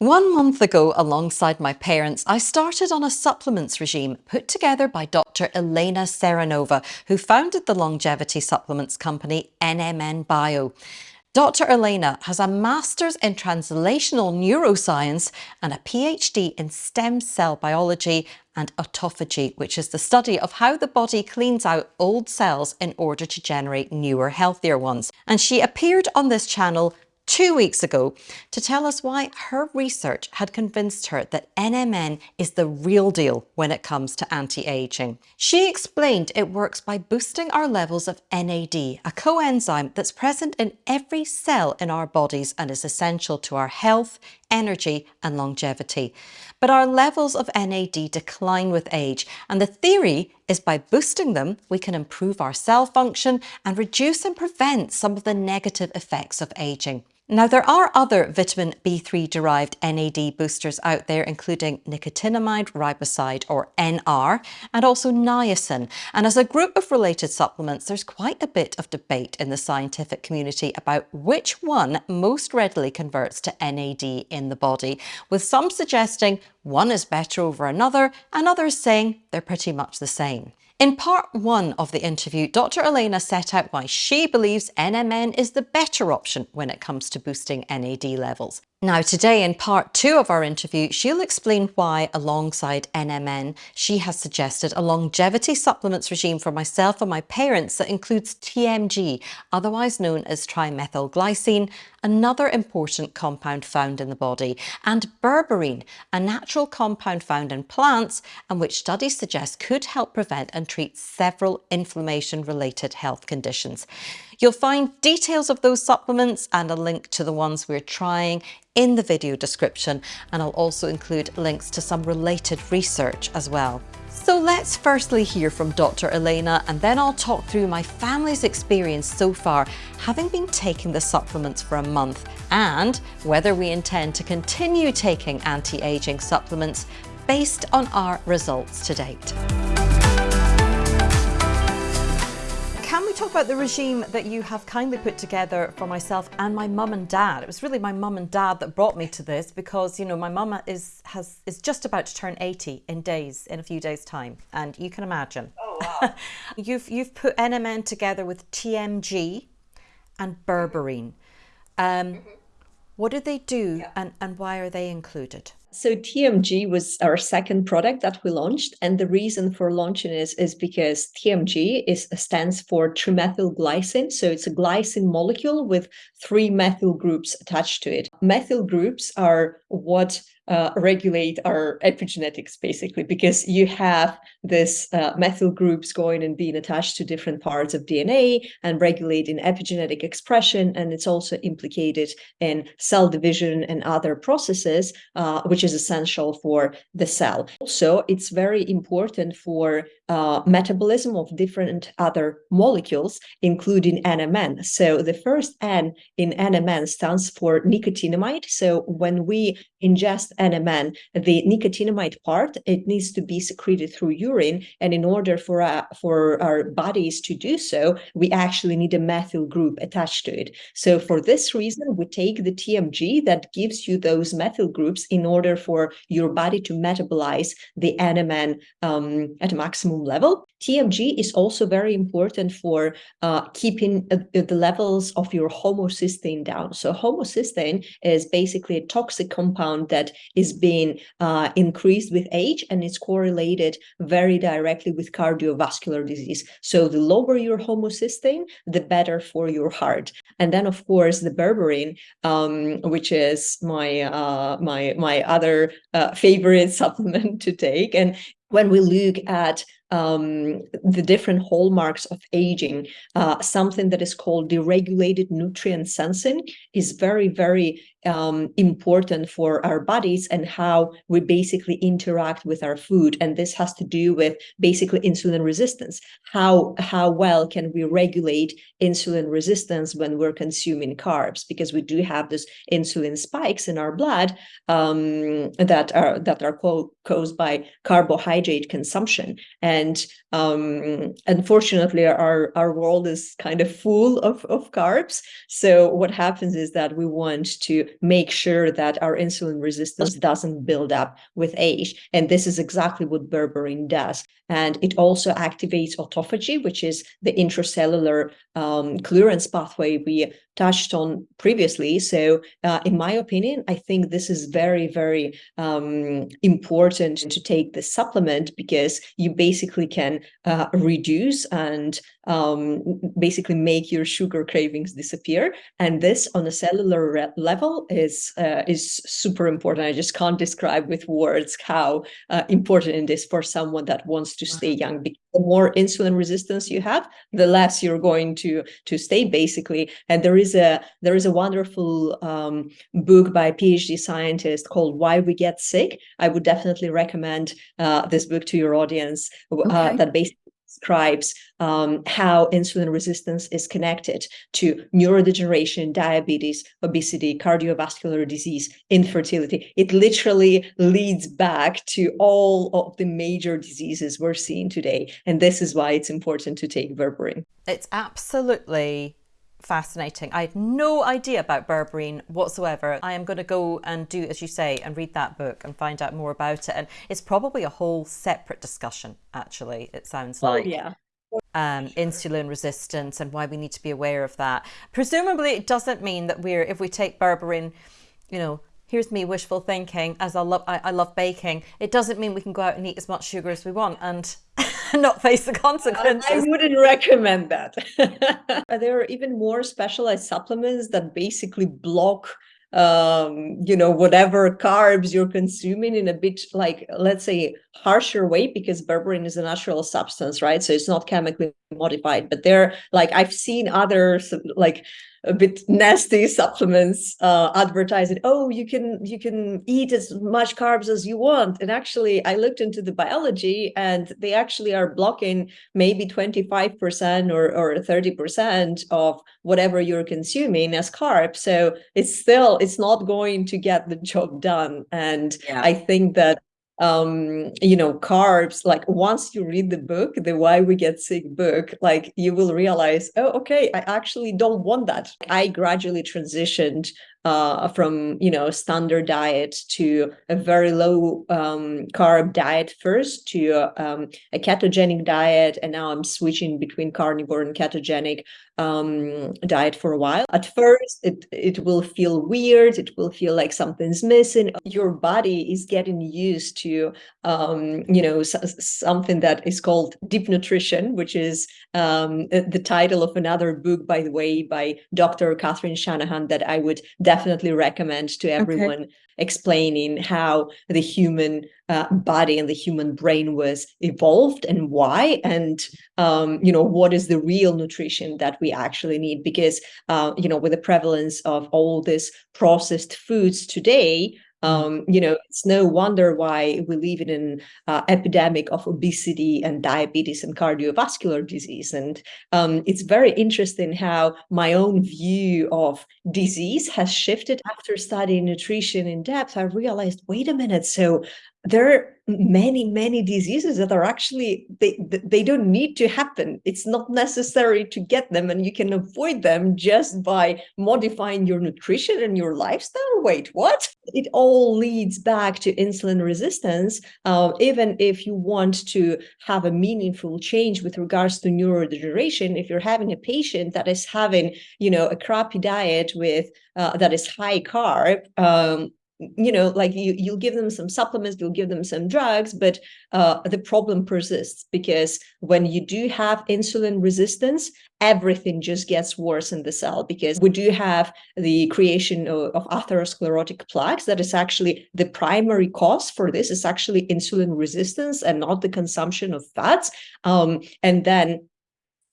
One month ago, alongside my parents, I started on a supplements regime put together by Dr. Elena Seranova, who founded the longevity supplements company NMN Bio. Dr. Elena has a master's in translational neuroscience and a PhD in stem cell biology and autophagy, which is the study of how the body cleans out old cells in order to generate newer, healthier ones. And she appeared on this channel two weeks ago to tell us why her research had convinced her that NMN is the real deal when it comes to anti-aging. She explained it works by boosting our levels of NAD, a coenzyme that's present in every cell in our bodies and is essential to our health, energy and longevity. But our levels of NAD decline with age and the theory is by boosting them we can improve our cell function and reduce and prevent some of the negative effects of aging. Now, there are other vitamin B3 derived NAD boosters out there, including nicotinamide riboside or NR, and also niacin. And as a group of related supplements, there's quite a bit of debate in the scientific community about which one most readily converts to NAD in the body, with some suggesting one is better over another and others saying they're pretty much the same. In part one of the interview, Dr. Elena set out why she believes NMN is the better option when it comes to boosting NAD levels. Now today in part two of our interview, she'll explain why alongside NMN, she has suggested a longevity supplements regime for myself and my parents that includes TMG, otherwise known as trimethylglycine, another important compound found in the body, and berberine, a natural compound found in plants and which studies suggest could help prevent and treat several inflammation-related health conditions. You'll find details of those supplements and a link to the ones we're trying in the video description and I'll also include links to some related research as well. So let's firstly hear from Dr. Elena and then I'll talk through my family's experience so far, having been taking the supplements for a month and whether we intend to continue taking anti-aging supplements based on our results to date. Can we talk about the regime that you have kindly put together for myself and my mum and dad? It was really my mum and dad that brought me to this because, you know, my mum is has is just about to turn 80 in days, in a few days' time. And you can imagine. Oh, wow. you've, you've put NMN together with TMG and berberine. Um, mm -hmm. What do they do yeah. and, and why are they included? So TMG was our second product that we launched, and the reason for launching is is because TMG is stands for trimethylglycine. So it's a glycine molecule with three methyl groups attached to it. Methyl groups are what uh, regulate our epigenetics, basically, because you have this uh, methyl groups going and being attached to different parts of DNA and regulating epigenetic expression. And it's also implicated in cell division and other processes, uh, which is essential for the cell. Also, it's very important for uh, metabolism of different other molecules, including NMN. So the first N in NMN stands for nicotinamide. So when we ingest NMN, the nicotinamide part, it needs to be secreted through urine. And in order for, uh, for our bodies to do so, we actually need a methyl group attached to it. So for this reason, we take the TMG that gives you those methyl groups in order for your body to metabolize the NMN um, at a maximum level. TMG is also very important for uh, keeping uh, the levels of your homocysteine down. So homocysteine is basically a toxic compound that is being uh, increased with age and it's correlated very directly with cardiovascular disease. So the lower your homocysteine, the better for your heart. And then of course the berberine, um, which is my uh, my my other uh, favorite supplement to take. And when we look at um, the different hallmarks of aging, uh, something that is called deregulated nutrient sensing is very, very um, important for our bodies and how we basically interact with our food. And this has to do with basically insulin resistance. How, how well can we regulate insulin resistance when we're consuming carbs? Because we do have this insulin spikes in our blood um, that are that are caused by carbohydrate consumption. And um, unfortunately, our, our world is kind of full of, of carbs. So what happens is that we want to make sure that our insulin resistance doesn't build up with age. And this is exactly what berberine does. And it also activates autophagy, which is the intracellular um, clearance pathway we touched on previously. So uh, in my opinion, I think this is very, very um, important to take the supplement because you basically can uh, reduce and um, basically make your sugar cravings disappear. And this on a cellular level is, uh, is super important. I just can't describe with words how uh, important it is for someone that wants to stay young. Because the more insulin resistance you have, the less you're going to, to stay basically. And there is a, there is a wonderful um, book by a PhD scientist called Why We Get Sick. I would definitely recommend uh, this book to your audience uh, okay. that basically describes um, how insulin resistance is connected to neurodegeneration, diabetes, obesity, cardiovascular disease, infertility. It literally leads back to all of the major diseases we're seeing today. And this is why it's important to take berberine. It's absolutely fascinating. I had no idea about berberine whatsoever. I am going to go and do, as you say, and read that book and find out more about it. And it's probably a whole separate discussion, actually, it sounds like. Oh, yeah. Um, insulin resistance and why we need to be aware of that. Presumably, it doesn't mean that we're, if we take berberine, you know, here's me wishful thinking as I love I, I, love baking. It doesn't mean we can go out and eat as much sugar as we want and not face the consequences. I wouldn't recommend that. There are even more specialized supplements that basically block um you know whatever carbs you're consuming in a bit like let's say harsher way because berberine is a natural substance right? So it's not chemically modified. But they're like i've seen others like a bit nasty supplements uh, advertising, oh, you can you can eat as much carbs as you want. And actually, I looked into the biology and they actually are blocking maybe 25% or, or 30% of whatever you're consuming as carbs. So it's still, it's not going to get the job done. And yeah. I think that um, you know, carbs, like once you read the book, the Why We Get Sick book, like you will realize, oh, okay, I actually don't want that. I gradually transitioned uh, from you know standard diet to a very low um, carb diet first to um, a ketogenic diet and now I'm switching between carnivore and ketogenic um, diet for a while. At first it, it will feel weird, it will feel like something's missing. Your body is getting used to um, you know something that is called deep nutrition, which is um, the title of another book by the way by Dr. Catherine Shanahan that I would definitely recommend to everyone okay. explaining how the human uh, body and the human brain was evolved and why and um, you know what is the real nutrition that we actually need because uh, you know with the prevalence of all this processed foods today um, you know, it's no wonder why we live in an uh, epidemic of obesity and diabetes and cardiovascular disease. And um, it's very interesting how my own view of disease has shifted after studying nutrition in depth. I realized, wait a minute, so there are many many diseases that are actually they they don't need to happen. It's not necessary to get them and you can avoid them just by modifying your nutrition and your lifestyle. Wait what? It all leads back to insulin resistance uh, even if you want to have a meaningful change with regards to neurodegeneration. If you're having a patient that is having you know a crappy diet with uh, that is high carb um, you know, like you, you'll give them some supplements, you'll give them some drugs, but uh, the problem persists because when you do have insulin resistance, everything just gets worse in the cell because we do have the creation of, of atherosclerotic plaques. That is actually the primary cause for this is actually insulin resistance and not the consumption of fats. Um, and then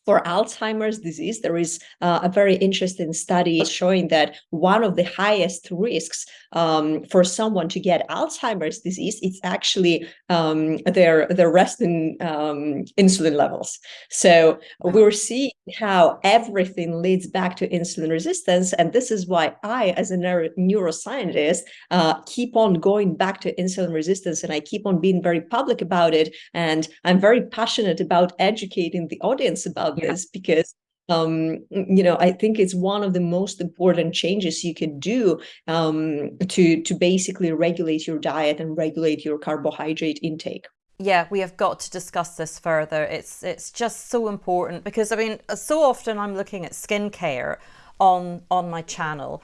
for Alzheimer's disease, there is uh, a very interesting study showing that one of the highest risks um, for someone to get Alzheimer's disease, it's actually um, their, their resting um, insulin levels. So we're seeing how everything leads back to insulin resistance. And this is why I, as a neuro neuroscientist, uh, keep on going back to insulin resistance and I keep on being very public about it. And I'm very passionate about educating the audience about this because um, you know, I think it's one of the most important changes you could do um, to to basically regulate your diet and regulate your carbohydrate intake yeah, we have got to discuss this further. It's it's just so important because I mean, so often I'm looking at skincare on on my channel,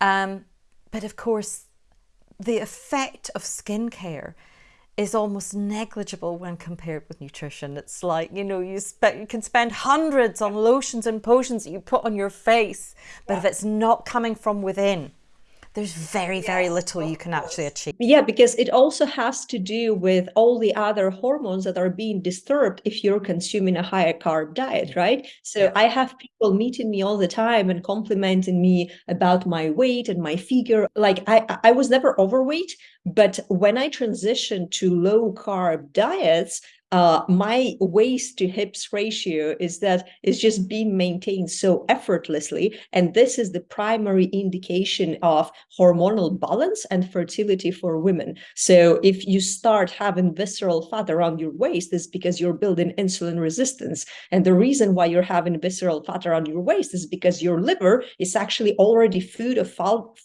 um, but of course, the effect of skincare is almost negligible when compared with nutrition. It's like, you know, you, spe- you can spend hundreds on lotions and potions that you put on your face, but yeah. if it's not coming from within, there's very, very little you can actually achieve. Yeah, because it also has to do with all the other hormones that are being disturbed if you're consuming a higher carb diet, right? So yeah. I have people meeting me all the time and complimenting me about my weight and my figure. Like I, I was never overweight, but when I transitioned to low carb diets, uh, my waist to hips ratio is that it's just being maintained so effortlessly. And this is the primary indication of hormonal balance and fertility for women. So if you start having visceral fat around your waist, is because you're building insulin resistance. And the reason why you're having visceral fat around your waist is because your liver is actually already food of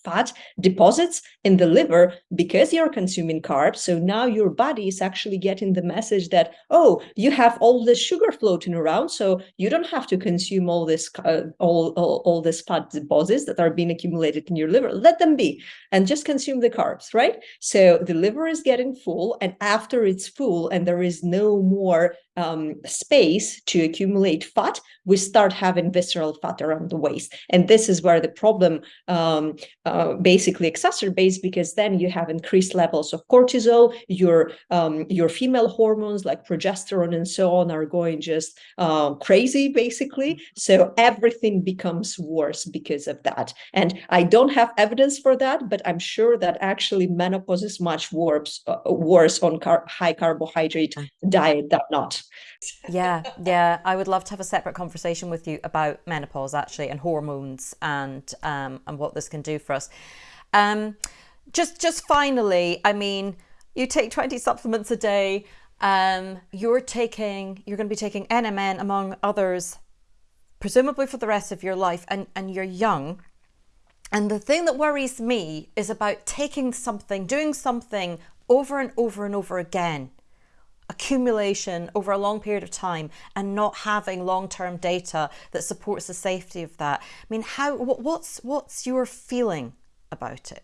fat deposits in the liver because you're consuming carbs. So now your body is actually getting the message that oh, you have all this sugar floating around, so you don't have to consume all this uh, all, all all this fat deposits that are being accumulated in your liver. Let them be, and just consume the carbs, right? So the liver is getting full, and after it's full, and there is no more um, space to accumulate fat, we start having visceral fat around the waist. And this is where the problem um, uh, basically exacerbates because then you have increased levels of cortisol, your, um, your female hormones like progesterone and so on are going just uh, crazy, basically. So everything becomes worse because of that. And I don't have evidence for that, but I'm sure that actually menopause is much worse, uh, worse on car high carbohydrate diet than not yeah, yeah. I would love to have a separate conversation with you about menopause actually and hormones and um, and what this can do for us. Um, just just finally, I mean, you take 20 supplements a day. Um, you're taking you're going to be taking NMN among others, presumably for the rest of your life, and and you're young. And the thing that worries me is about taking something, doing something over and over and over again accumulation over a long period of time and not having long-term data that supports the safety of that. I mean, how what's what's your feeling about it?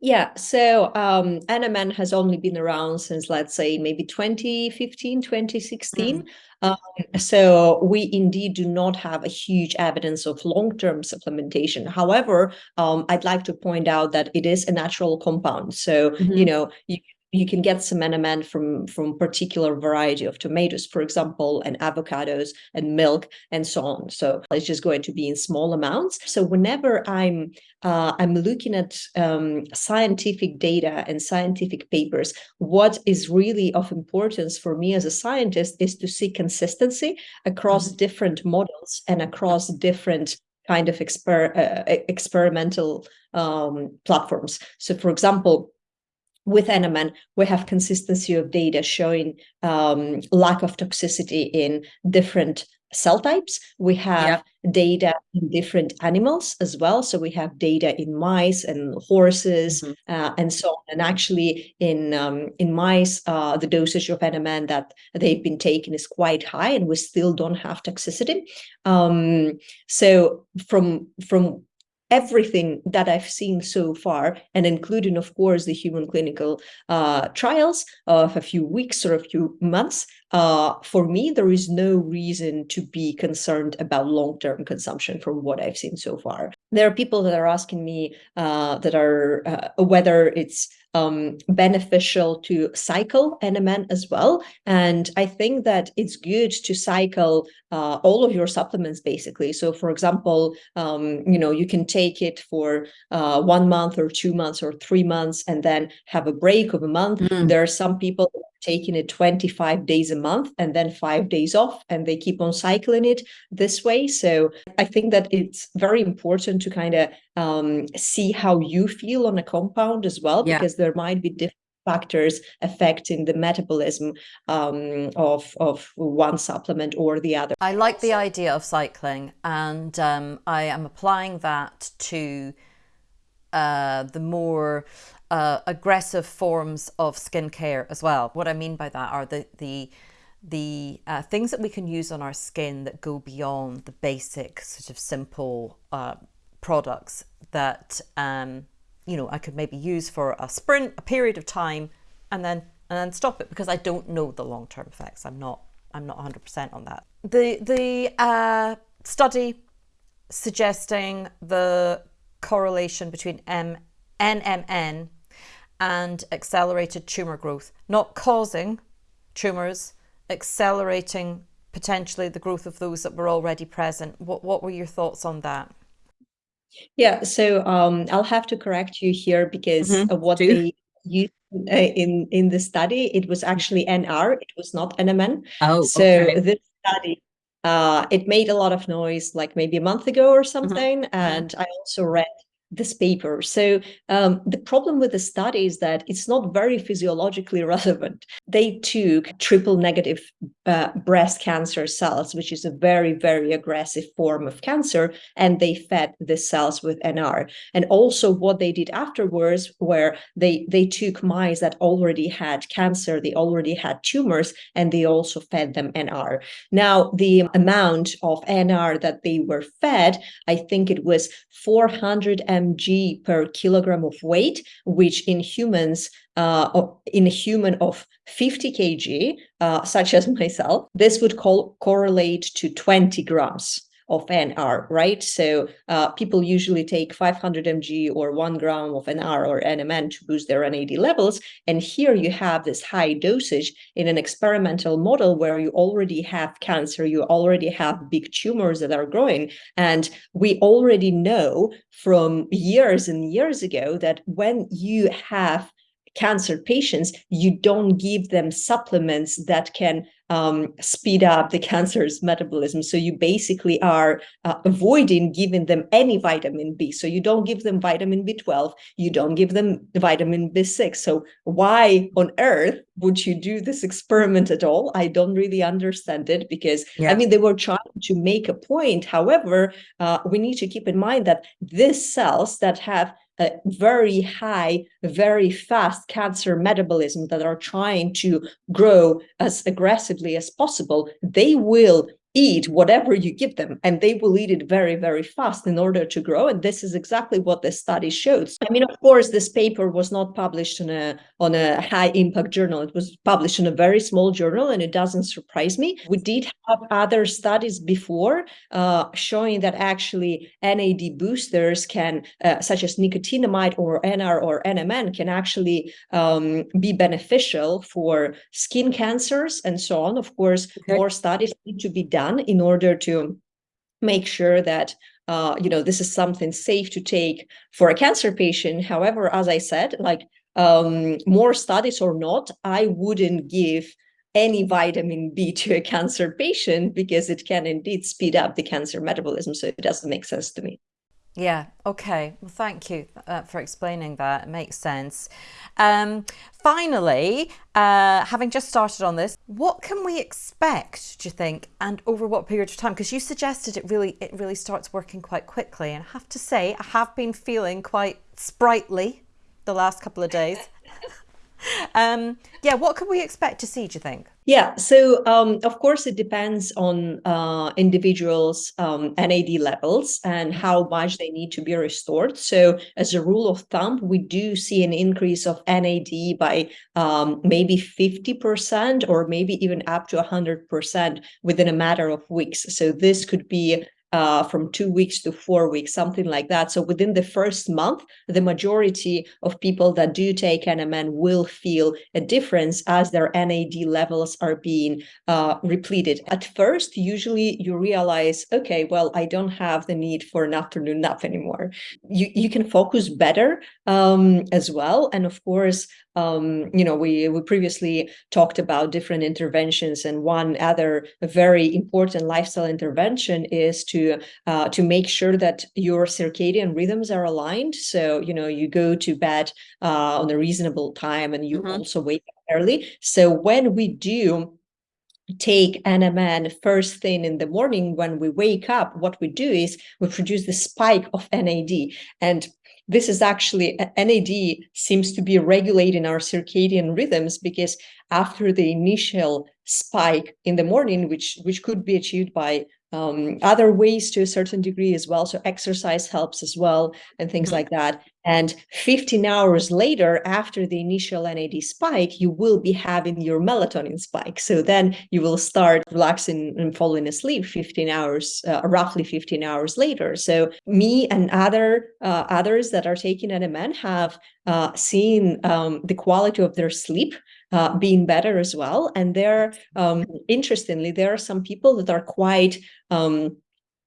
Yeah, so um, NMN has only been around since, let's say, maybe 2015, 2016. Mm. Um, so we indeed do not have a huge evidence of long-term supplementation. However, um, I'd like to point out that it is a natural compound. So, mm -hmm. you know, you you can get some NMN from from particular variety of tomatoes, for example, and avocados and milk and so on. So it's just going to be in small amounts. So whenever I'm uh, I'm looking at um, scientific data and scientific papers, what is really of importance for me as a scientist is to see consistency across mm -hmm. different models and across different kind of exper uh, experimental um, platforms. So for example, with NMN, we have consistency of data showing um, lack of toxicity in different cell types. We have yeah. data in different animals as well. So we have data in mice and horses mm -hmm. uh, and so on. And actually in, um, in mice, uh, the dosage of NMN that they've been taking is quite high and we still don't have toxicity. Um, so from, from everything that I've seen so far, and including, of course, the human clinical uh, trials of a few weeks or a few months, uh, for me, there is no reason to be concerned about long-term consumption from what I've seen so far. There are people that are asking me uh, that are uh, whether it's um, beneficial to cycle NMN as well. And I think that it's good to cycle uh, all of your supplements basically. So for example, um, you know, you can take it for uh, one month or two months or three months and then have a break of a month. Mm. There are some people taking it 25 days a month and then five days off and they keep on cycling it this way so i think that it's very important to kind of um, see how you feel on a compound as well yeah. because there might be different factors affecting the metabolism um, of, of one supplement or the other. I like the idea of cycling and um, I am applying that to uh, the more uh, aggressive forms of skincare as well. What I mean by that are the, the the uh, things that we can use on our skin that go beyond the basic sort of simple uh, products that um, you know I could maybe use for a sprint, a period of time, and then and then stop it because I don't know the long term effects. I'm not I'm not 100% on that. The the uh, study suggesting the correlation between M, NMN and accelerated tumour growth, not causing tumours, accelerating potentially the growth of those that were already present. What, what were your thoughts on that? Yeah, so um, I'll have to correct you here because mm -hmm. what Do. they used uh, in in the study, it was actually NR, it was not NMN. Oh, so okay. this study, uh, it made a lot of noise like maybe a month ago or mm-hmm. something, mm -hmm. and I also read this paper. So um, the problem with the study is that it's not very physiologically relevant. They took triple negative uh, breast cancer cells, which is a very, very aggressive form of cancer, and they fed the cells with NR. And also what they did afterwards, where they, they took mice that already had cancer, they already had tumors, and they also fed them NR. Now, the amount of NR that they were fed, I think it was 400 mg per kilogram of weight, which in humans, uh, in a human of 50 kg, uh, such as myself, this would correlate to 20 grams of NR, right? So uh, people usually take 500 mg or one gram of NR or NMN to boost their NAD levels. And here you have this high dosage in an experimental model where you already have cancer, you already have big tumors that are growing. And we already know from years and years ago that when you have cancer patients, you don't give them supplements that can um, speed up the cancer's metabolism. So you basically are uh, avoiding giving them any vitamin B. So you don't give them vitamin B12, you don't give them vitamin B6. So why on earth would you do this experiment at all? I don't really understand it because, yeah. I mean, they were trying to make a point. However, uh, we need to keep in mind that these cells that have a very high, very fast cancer metabolism that are trying to grow as aggressively as possible, they will eat whatever you give them and they will eat it very very fast in order to grow and this is exactly what the study shows. I mean of course this paper was not published on a on a high impact journal. It was published in a very small journal and it doesn't surprise me. We did have other studies before uh, showing that actually nad boosters can uh, such as nicotinamide or nr or nmn can actually um, be beneficial for skin cancers and so on. Of course okay. more studies need to be done done in order to make sure that uh, you know this is something safe to take for a cancer patient. However, as I said, like um, more studies or not, I wouldn't give any vitamin B to a cancer patient because it can indeed speed up the cancer metabolism. So it doesn't make sense to me. Yeah, okay. Well, thank you uh, for explaining that. It makes sense. Um, finally, uh, having just started on this, what can we expect, do you think, and over what period of time? Because you suggested it really, it really starts working quite quickly. And I have to say, I have been feeling quite sprightly the last couple of days. um, yeah, what can we expect to see, do you think? Yeah, so um, of course it depends on uh, individuals' um, NAD levels and how much they need to be restored. So as a rule of thumb, we do see an increase of NAD by um, maybe 50% or maybe even up to 100% within a matter of weeks. So this could be uh, from two weeks to four weeks, something like that. So within the first month, the majority of people that do take NMN will feel a difference as their NAD levels are being uh, repleted. At first, usually you realize, okay, well, I don't have the need for an afternoon nap anymore. You, you can focus better um, as well. And of course, um, you know, we, we previously talked about different interventions and one other very important lifestyle intervention is to to uh, to make sure that your circadian rhythms are aligned. So you know you go to bed uh, on a reasonable time and you mm -hmm. also wake up early. So when we do take NMN first thing in the morning when we wake up, what we do is we produce the spike of NAD. And this is actually, NAD seems to be regulating our circadian rhythms because after the initial spike in the morning, which, which could be achieved by um, other ways to a certain degree as well. So exercise helps as well and things mm -hmm. like that. And 15 hours later, after the initial NAD spike, you will be having your melatonin spike. So then you will start relaxing and falling asleep 15 hours, uh, roughly 15 hours later. So me and other uh, others that are taking NMN have uh, seen um, the quality of their sleep uh, being better as well. And there, um, interestingly, there are some people that are quite um,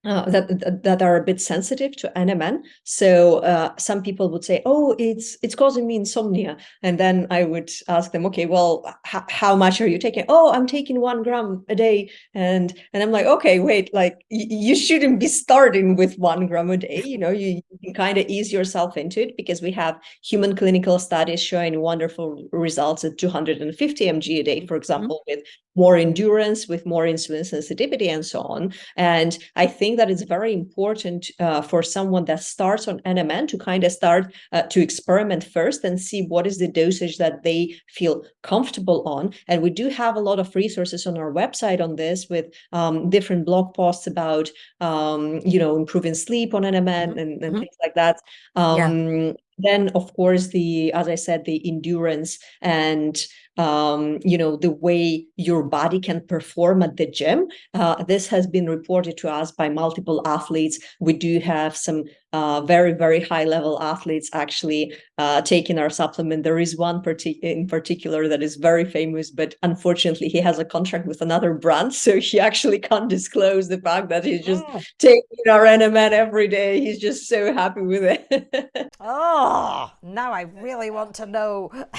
uh, that that are a bit sensitive to NMN. So uh, some people would say, "Oh, it's it's causing me insomnia," and then I would ask them, "Okay, well, how much are you taking?" "Oh, I'm taking one gram a day," and and I'm like, "Okay, wait, like you shouldn't be starting with one gram a day. You know, you, you can kind of ease yourself into it because we have human clinical studies showing wonderful results at 250 mg a day, for mm-hmm. example, mm -hmm. with more endurance, with more insulin sensitivity, and so on. And I think that it's very important uh, for someone that starts on NMN to kind of start uh, to experiment first and see what is the dosage that they feel comfortable on. And we do have a lot of resources on our website on this with um, different blog posts about, um, you know, improving sleep on NMN mm -hmm. and, and mm -hmm. things like that. Um, yeah. Then, of course, the as I said, the endurance and um, you know, the way your body can perform at the gym. Uh, this has been reported to us by multiple athletes. We do have some uh, very, very high level athletes actually uh, taking our supplement. There is one partic in particular that is very famous, but unfortunately he has a contract with another brand. So he actually can't disclose the fact that he's just oh. taking our NMN every day. He's just so happy with it. oh, now I really want to know.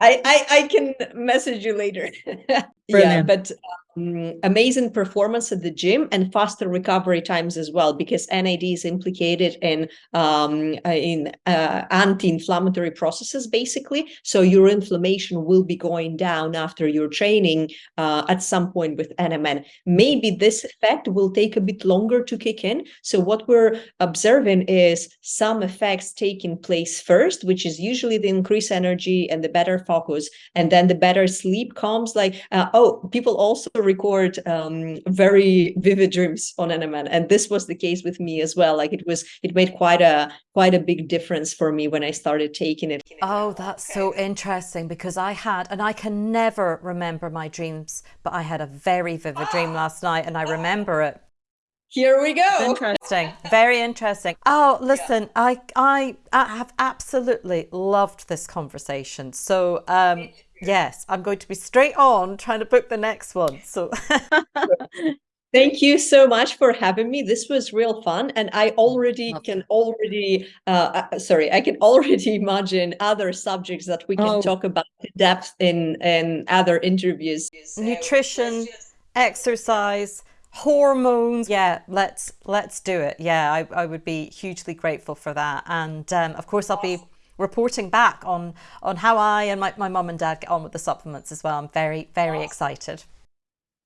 I, I, I can message you later. yeah, but um, amazing performance at the gym and faster recovery times as well, because NAD is implicated in um, in uh, anti-inflammatory processes, basically. So your inflammation will be going down after your training uh, at some point with NMN. Maybe this effect will take a bit longer to kick in. So what we're observing is some effects taking place first, which is usually the increased energy and the better focus, and then the better sleep comes. Like, uh, oh, people also record um, very vivid dreams on NMN. And this was the case with me as well. Like it was, it made quite a, quite a big difference for me when I started taking it. Oh, that's so interesting because I had, and I can never remember my dreams, but I had a very vivid dream last night and I remember it. Here we go. Interesting. Very interesting. Oh, listen, yeah. I, I, I have absolutely loved this conversation. So, um, Yes, I'm going to be straight on trying to book the next one. So Thank you so much for having me. This was real fun. And I already can already, uh, uh, sorry, I can already imagine other subjects that we can oh. talk about in depth in, in other interviews. Nutrition, exercise, hormones. Yeah, let's let's do it. Yeah, I, I would be hugely grateful for that. And um, of course, I'll be reporting back on, on how I and my, my mum and dad get on with the supplements as well. I'm very, very excited.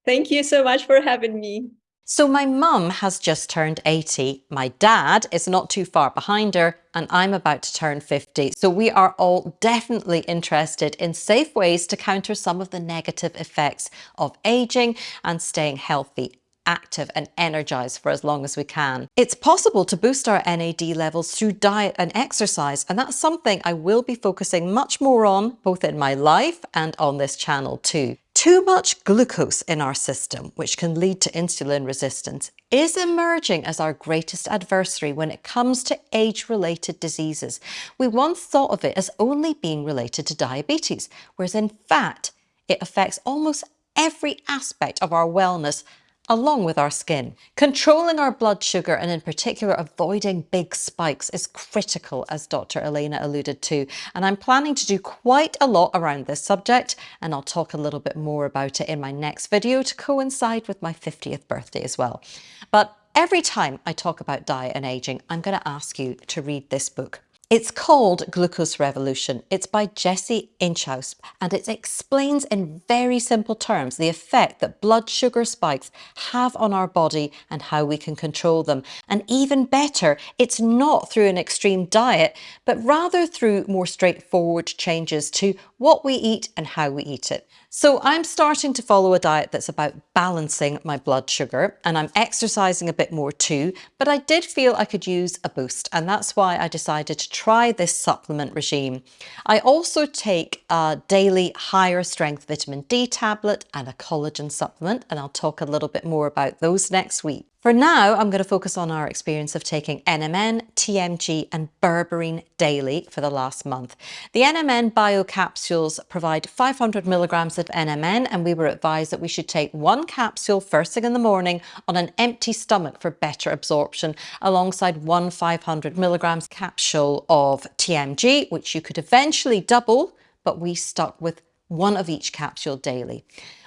Thank you so much for having me. So my mum has just turned 80, my dad is not too far behind her, and I'm about to turn 50. So we are all definitely interested in safe ways to counter some of the negative effects of aging and staying healthy active and energized for as long as we can. It's possible to boost our NAD levels through diet and exercise, and that's something I will be focusing much more on, both in my life and on this channel too. Too much glucose in our system, which can lead to insulin resistance, is emerging as our greatest adversary when it comes to age-related diseases. We once thought of it as only being related to diabetes, whereas in fact, it affects almost every aspect of our wellness along with our skin. Controlling our blood sugar and in particular avoiding big spikes is critical as Dr. Elena alluded to and I'm planning to do quite a lot around this subject and I'll talk a little bit more about it in my next video to coincide with my 50th birthday as well. But every time I talk about diet and aging, I'm going to ask you to read this book. It's called Glucose Revolution. It's by Jessie Inchauspé and it explains in very simple terms the effect that blood sugar spikes have on our body and how we can control them. And even better, it's not through an extreme diet, but rather through more straightforward changes to what we eat and how we eat it. So I'm starting to follow a diet that's about balancing my blood sugar and I'm exercising a bit more too, but I did feel I could use a boost and that's why I decided to try this supplement regime. I also take a daily higher strength vitamin D tablet and a collagen supplement and I'll talk a little bit more about those next week. For now, I'm going to focus on our experience of taking NMN, TMG and berberine daily for the last month. The NMN bio capsules provide 500 milligrams of NMN and we were advised that we should take one capsule first thing in the morning on an empty stomach for better absorption alongside one 500 milligrams capsule of TMG, which you could eventually double, but we stuck with one of each capsule daily.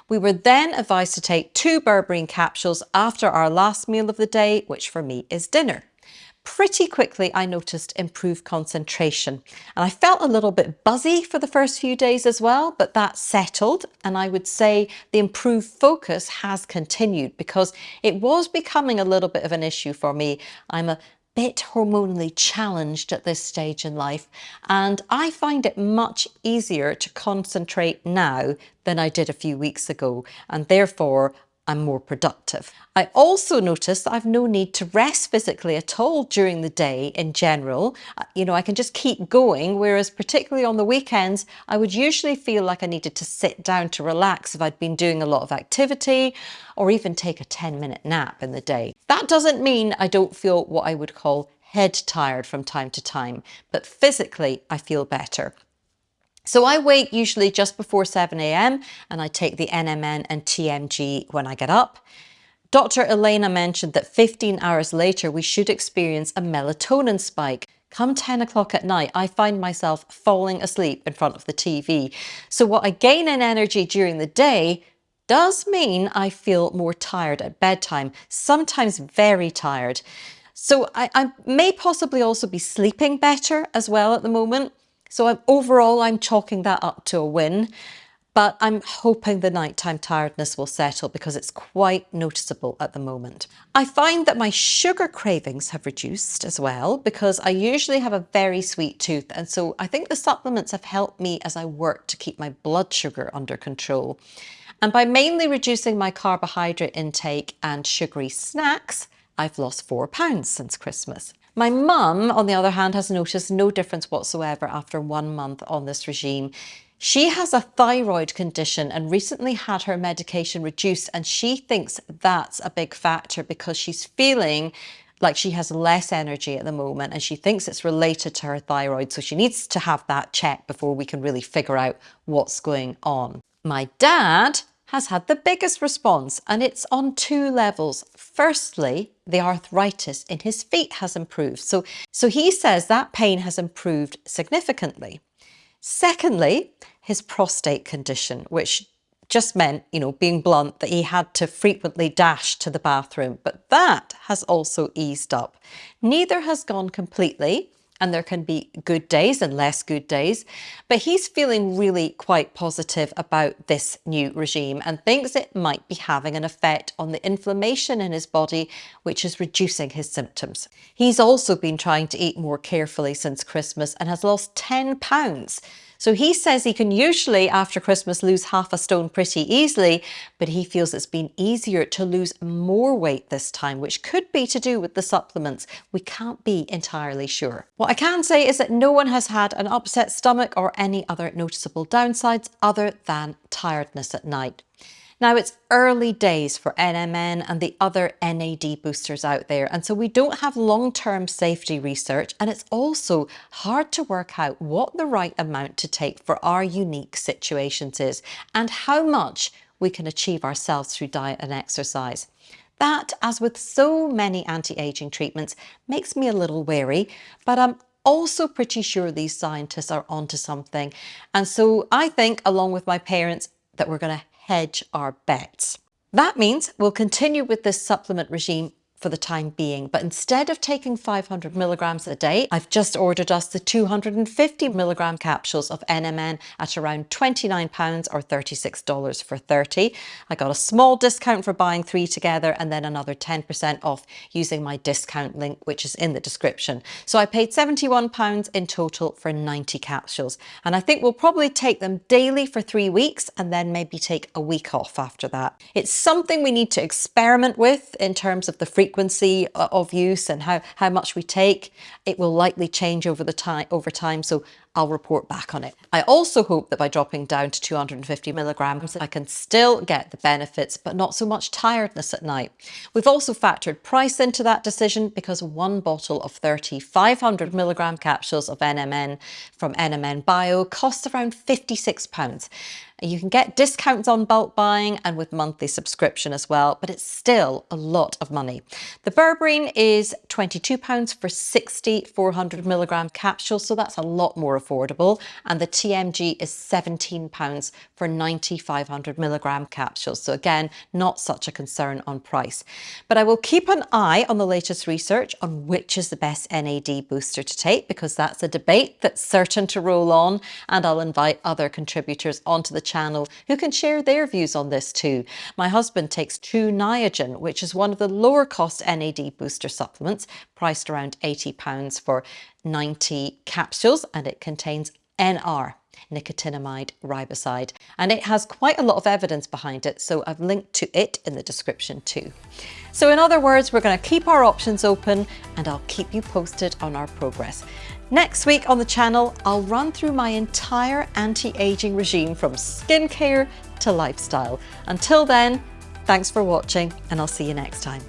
We were then advised to take two berberine capsules after our last meal of the day, which for me is dinner. Pretty quickly, I noticed improved concentration and I felt a little bit buzzy for the first few days as well, but that settled. And I would say the improved focus has continued because it was becoming a little bit of an issue for me. I'm a bit hormonally challenged at this stage in life and I find it much easier to concentrate now than I did a few weeks ago and therefore I'm more productive. I also notice that I've no need to rest physically at all during the day in general. Uh, you know, I can just keep going, whereas particularly on the weekends, I would usually feel like I needed to sit down to relax if I'd been doing a lot of activity or even take a 10 minute nap in the day. That doesn't mean I don't feel what I would call head tired from time to time, but physically I feel better. So I wake usually just before 7 a.m. and I take the NMN and TMG when I get up. Dr. Elena mentioned that 15 hours later, we should experience a melatonin spike. Come 10 o'clock at night, I find myself falling asleep in front of the TV. So what I gain in energy during the day does mean I feel more tired at bedtime, sometimes very tired. So I, I may possibly also be sleeping better as well at the moment. So I'm, overall, I'm chalking that up to a win, but I'm hoping the nighttime tiredness will settle because it's quite noticeable at the moment. I find that my sugar cravings have reduced as well because I usually have a very sweet tooth. And so I think the supplements have helped me as I work to keep my blood sugar under control. And by mainly reducing my carbohydrate intake and sugary snacks, I've lost four pounds since Christmas. My mum, on the other hand, has noticed no difference whatsoever after one month on this regime. She has a thyroid condition and recently had her medication reduced and she thinks that's a big factor because she's feeling like she has less energy at the moment and she thinks it's related to her thyroid. So she needs to have that checked before we can really figure out what's going on. My dad has had the biggest response and it's on two levels. Firstly, the arthritis in his feet has improved. So, so he says that pain has improved significantly. Secondly, his prostate condition, which just meant, you know, being blunt, that he had to frequently dash to the bathroom, but that has also eased up. Neither has gone completely, and there can be good days and less good days. But he's feeling really quite positive about this new regime and thinks it might be having an effect on the inflammation in his body, which is reducing his symptoms. He's also been trying to eat more carefully since Christmas and has lost 10 pounds. So he says he can usually after Christmas lose half a stone pretty easily, but he feels it's been easier to lose more weight this time, which could be to do with the supplements. We can't be entirely sure. What I can say is that no one has had an upset stomach or any other noticeable downsides other than tiredness at night. Now it's early days for NMN and the other NAD boosters out there and so we don't have long-term safety research and it's also hard to work out what the right amount to take for our unique situations is and how much we can achieve ourselves through diet and exercise. That, as with so many anti-aging treatments, makes me a little wary, but I'm also pretty sure these scientists are onto something. And so I think, along with my parents, that we're going to hedge our bets. That means we'll continue with this supplement regime for the time being. But instead of taking 500 milligrams a day, I've just ordered us the 250 milligram capsules of NMN at around 29 pounds or $36 for 30. I got a small discount for buying three together and then another 10% off using my discount link, which is in the description. So I paid 71 pounds in total for 90 capsules. And I think we'll probably take them daily for three weeks and then maybe take a week off after that. It's something we need to experiment with in terms of the frequency frequency uh, of use and how, how much we take, it will likely change over the time over time. So I'll report back on it. I also hope that by dropping down to 250 milligrams, I can still get the benefits, but not so much tiredness at night. We've also factored price into that decision because one bottle of 30 500 milligram capsules of NMN from NMN Bio costs around 56 pounds. You can get discounts on bulk buying and with monthly subscription as well, but it's still a lot of money. The berberine is £22 for 60 400 milligram capsules, so that's a lot more affordable. And the TMG is £17 for 90 500 milligram capsules. So again, not such a concern on price. But I will keep an eye on the latest research on which is the best NAD booster to take because that's a debate that's certain to roll on. And I'll invite other contributors onto the channel who can share their views on this too. My husband takes Tru Niagen, which is one of the lower cost NAD booster supplements, priced around £80 for 90 capsules, and it contains NR nicotinamide riboside and it has quite a lot of evidence behind it so I've linked to it in the description too. So in other words we're going to keep our options open and I'll keep you posted on our progress. Next week on the channel I'll run through my entire anti-aging regime from skincare to lifestyle. Until then thanks for watching and I'll see you next time.